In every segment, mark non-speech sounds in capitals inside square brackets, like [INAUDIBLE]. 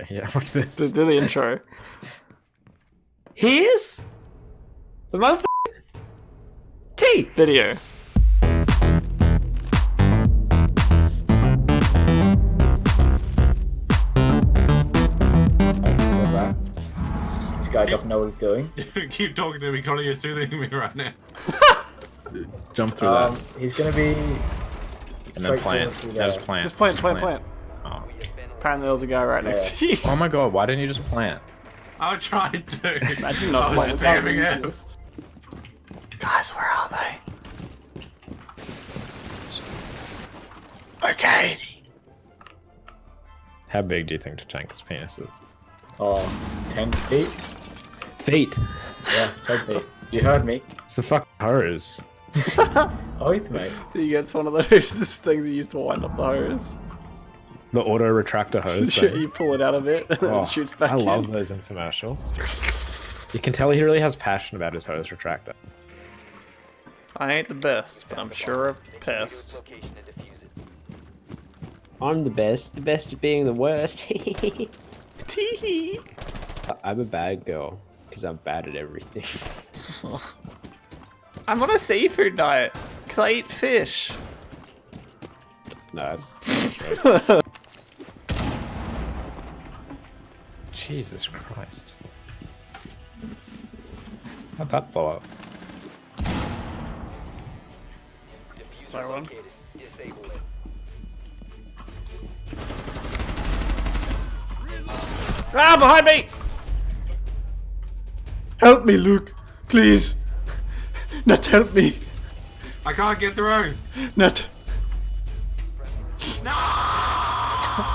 Okay, yeah, [LAUGHS] watch this. Do, do the intro. Here's the motherfucking T. Video. This guy doesn't know what he's doing. [LAUGHS] Keep talking to me, Connor. You're soothing me right now. Jump through Um, that. he's gonna be. And then plant. through That is there. plant. Just plant, plant, plant. Oh. Apparently there's a guy right next to you. oh my god, why didn't you just plant? I tried to. Imagine not I was planting. spamming. Guys, where are they? Okay. How big do you think Tachanka's penis is? Oh, 10 feet? Feet. Yeah, 10 feet. You heard me. It's a fucking hose. [LAUGHS] Oath, mate. He gets one of those [LAUGHS] things you used to wind up the hose. The auto retractor hose. [LAUGHS] Shit, you pull it out of it and Oh, it shoots back I in. love those infomercials. You can tell he really has passion about his hose retractor. I ain't the best, but I'm sure a pest. I'm the best, the best at being the worst. [LAUGHS] Tee I'm a bad girl, because I'm bad at everything. [LAUGHS] I'm on a seafood diet because I eat fish. No, Jesus Christ. How'd that blow up? Sorry, one. Ah, behind me! Help me, Luke, please. Nut, help me. I can't get through. Nut.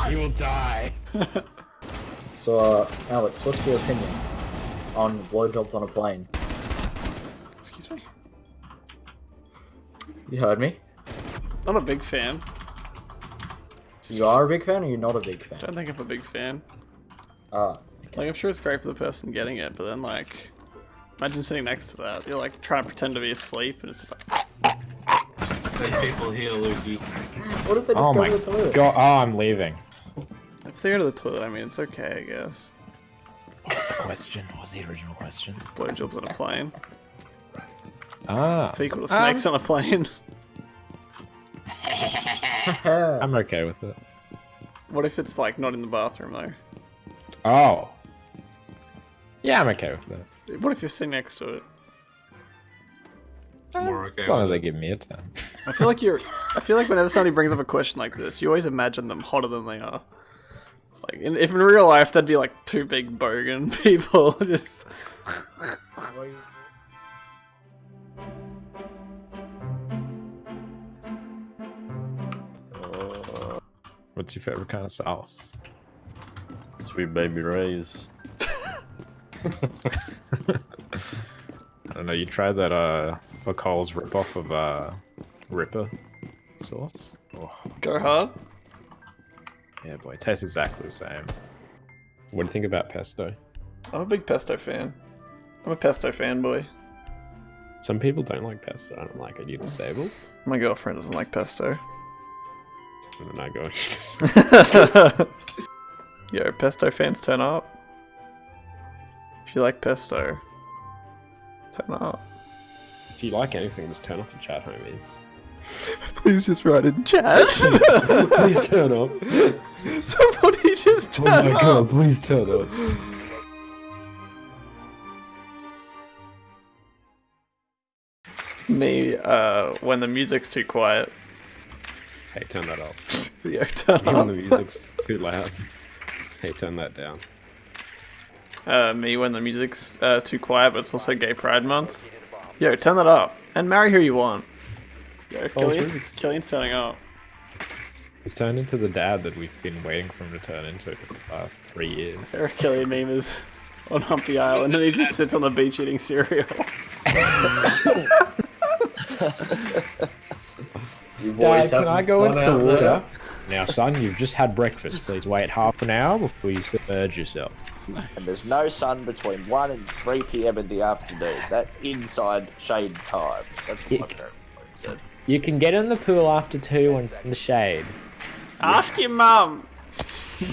He will die. [LAUGHS] So, uh, Alex, what's your opinion on blowjobs on a plane? Excuse me. You heard me. Not a big fan. You are a big fan or you're not a big fan? I Don't think I'm a big fan. Ah, Like, I'm sure it's great for the person getting it, but then, like, imagine sitting next to that. You're, like, trying to pretend to be asleep, and it's just like, There's people here, Lukey. what if they just Oh go my to the toilet? god. Oh, I'm leaving. If they go to the toilet, I mean, it's okay, I guess. What was the question? What was the original question? Blowjobs on a plane. Ah. It's equal to snakes on a plane. [LAUGHS] I'm okay with it. What if it's, like, not in the bathroom, though? Oh. Yeah, I'm okay with that. What if you're sitting next to it? More okay. As long as they it. give me a 10. I feel like you're. I feel like whenever [LAUGHS] somebody brings up a question like this, you always imagine them hotter than they are. Like, in, if in real life, that'd be like two big bogan [LAUGHS] people. [LAUGHS] Just What's your favorite kind of sauce? Sweet baby rays. [LAUGHS] I don't know, you tried that, uh, Bacol's ripoff of, uh, Ripper sauce? Oh, go hard. Yeah, boy, it tastes exactly the same. What do you think about pesto? I'm a big pesto fan. I'm a pesto fanboy. Some people don't like pesto. I don't like it. You disabled? My girlfriend doesn't like pesto. I'm not going. To. Yo, pesto fans turn up. If you like pesto, turn up. if you like anything, just turn off the chat, homies. Please just write in chat. [LAUGHS] Please turn up. Somebody just turn up. Oh my up. god, please turn up. Me, uh, when the music's too quiet. Hey, turn that up. [LAUGHS] Yo, turn up. the music's too loud. Hey, turn that down. Uh, me when the music's uh, too quiet, but it's also Gay Pride Month. Yo, turn that up and marry who you want. Yo, oh, Killian's. Killian's turning up. He's turned into the dad that we've been waiting for him to turn into for the past three years. There are Killian memers on Humpy Island, and he just [LAUGHS] sits on the beach eating cereal. [LAUGHS] Dad, can I go fun into the out there? water? Now, son, you've just had breakfast. Please wait half an hour before you submerge yourself. And there's no sun between 1 and 3 p.m. in the afternoon. That's inside shade time. That's what Yeah. my parents said. You can get in the pool after two when it's in the shade. Ask your mum. [LAUGHS]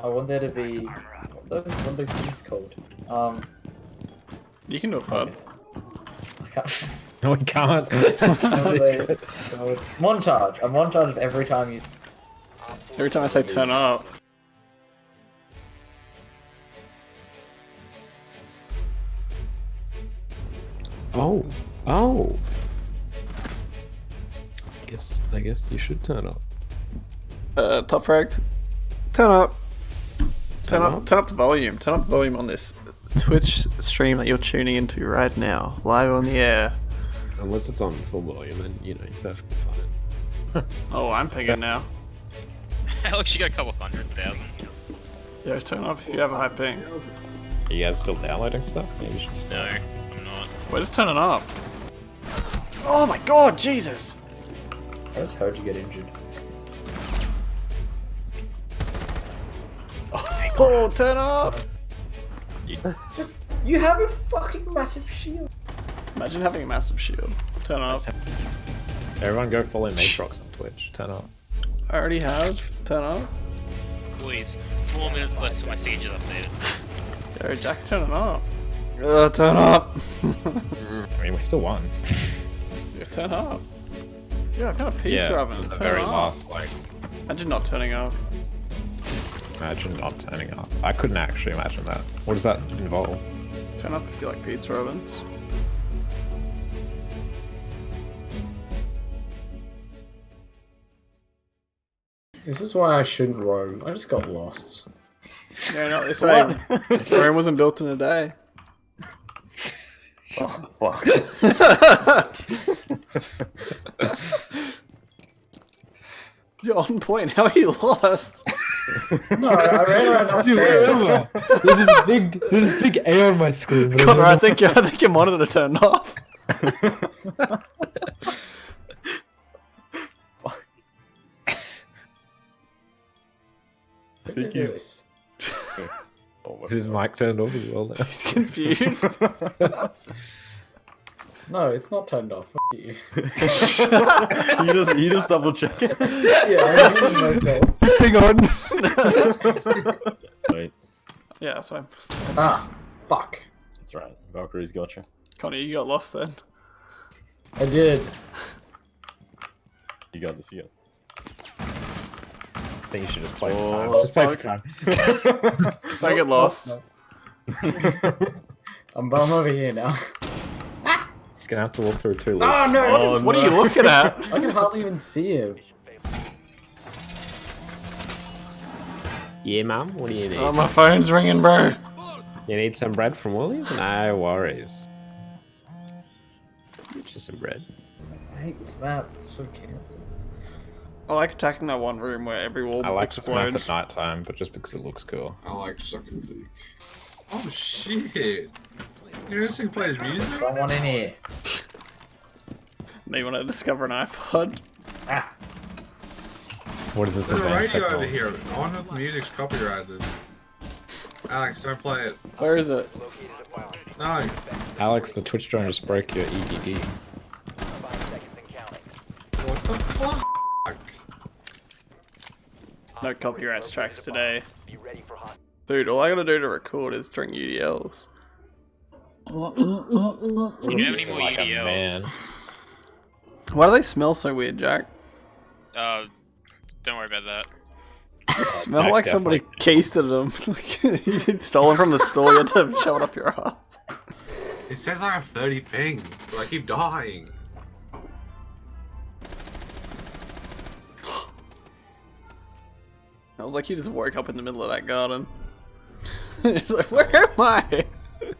I want there to be what are those, what are those things called? Um, You can do a bud. I can't. [LAUGHS] No, we can't. what are they called? montage. A montage of every time you. Every time I say turn up, Oh, oh. Guess I guess you should turn up. uh, top frags, turn up. Turn Turn up, up? turn up the volume. Turn up the volume on this Twitch stream that you're tuning into right now, live on the air. Unless it's on full volume, then you know you're perfectly fine. Oh, I'm pinging now. [LAUGHS] Alex, you got a couple hundred thousand. Yeah, turn up if you have a high ping. Are you guys still downloading stuff? Maybe you should start. No, I'm not. We're just turning up. Oh my god, Jesus! I just heard you get injured. Oh, turn up! Just you have a fucking massive shield. Imagine having a massive shield. Turn up. Everyone go follow Matrox on Twitch. Turn up. I already have. Turn up. Boys, four minutes left till my siege is updated. [LAUGHS] Yo, Jack's turning up. Uh, turn up. [LAUGHS] I mean, we still won. yeah, turn up. Yeah, kind of pizza yeah, oven. the Turn very up. last, like, Imagine not turning up. imagine not turning up. I couldn't actually imagine that. What does that involve? Turn up if you like pizza ovens. This is why I shouldn't roam. I just got lost. Yeah, no, they say Rome wasn't built in a day. You're on point. How he lost? No, I, I ran around upstairs. there's this big, there's this big air on my screen. I Connor, don't I think your, I think your monitor turned off. I think he's... Is his mic turned off as well now? He's confused. [LAUGHS] No, it's not turned off. F- you. [LAUGHS] you just you just double check it. Yeah, I'm muting myself. Hang on. [LAUGHS] Wait, yeah, so Ah, fuck. that's right. Valkyrie's gotcha. Connor, you got lost then. I did. You got this. You got. I think you should just play for oh. time. Oh, Just play for time. [LAUGHS] Don't get lost. [LAUGHS] I'm, I'm over here now. [LAUGHS] Just gonna have to walk through two Oh loops. no! Oh, What are you looking at? I can hardly even see him. Yeah, mum. What do you need? Oh, my phone's ringing, bro. you need some bread from Woolies? No worries. Just some bread. I hate this map. It's so cancer. I like attacking that one room where every wall I like this map explodes. at night time, but just because it looks cool. I like sucking dick. Oh shit! You know this thing plays music? Someone in here. Now you want to discover an iPod? Ah. What is this There's a advanced radio over here. I wonder if the music's copyrighted. Alex, don't play it. Where is it? No. Alex, the Twitch drone just broke your EDD. What the fuck? No copyright strikes today. Dude, all I gotta do to record is drink UDLs. You don't have any more Like UDLs. man. Why do they smell so weird, Jack? Uh, don't worry about that. They [LAUGHS] smell Jack like somebody cased at them. [LAUGHS] Like, you stole them from the store, you had to shove it up your ass. It says I have 30 ping, but I keep dying. I was like, you just woke up in the middle of that garden. [LAUGHS] It's like, where am I?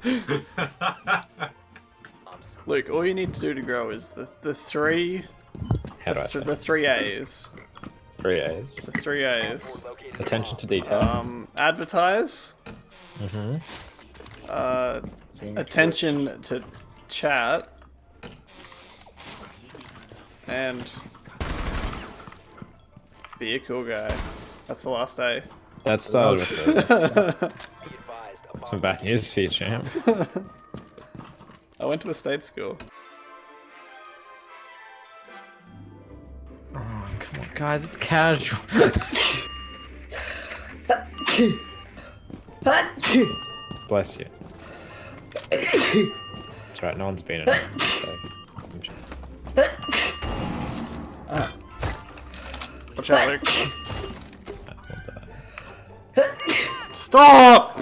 [LAUGHS] Luke, all you need to do to grow is the, the three How do I the, say? the three A's. Three A's. The three A's. Attention to detail. Um, advertise. mm-hmm. Uh, attention to chat. And be a cool guy. That's the last A. That started with some bad news for you, champ. I went to a state school. Oh, come on, guys, it's casual. Bless you. That's right, no one's been in it. So. I'm sure- Watch out, Luke. Stop!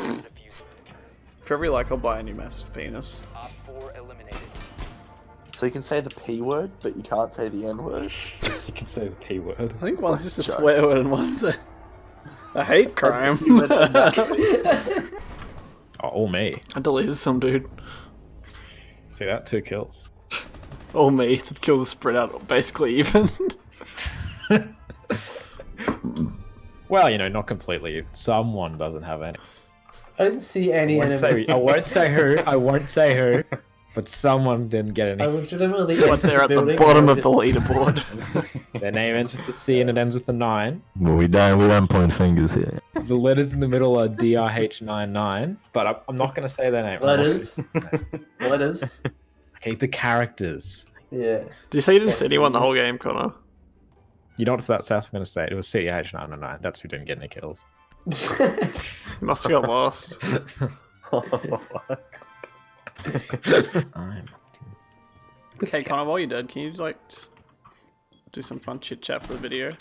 For every like, I'll buy a new massive penis. So you can say the P word, but you can't say the N word. You can say the P word. I think one's just a Joke. swear word and one's a, a hate crime. [LAUGHS] Oh, all me. I deleted some dude. See that? Two kills. All me. The kills are spread out basically even. [LAUGHS] Well, you know, not completely. Someone doesn't have any. I didn't see any I won't say, enemies. I won't say who. I won't say who. [LAUGHS] But someone didn't get any. I any. legitimately. but they're at the bottom of the leaderboard. [LAUGHS] Their name ends with a C and it ends with a nine. Well, we don't we don't point fingers here. The letters in the middle are DRH99, but I'm, I'm not going to say their name. Letters. Letters. gonna- Okay, the characters. Yeah. Do you say you didn't see anyone the whole game, Connor? You know what? If that's South I'm going to say, it was CH999. That's who didn't get any kills. You [LAUGHS] must have got lost. [LAUGHS] I'm. Okay, Connor, while you're dead, can you just, like just do some fun chit chat for the video?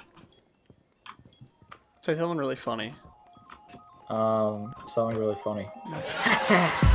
Say something really funny. Um, something really funny. [LAUGHS]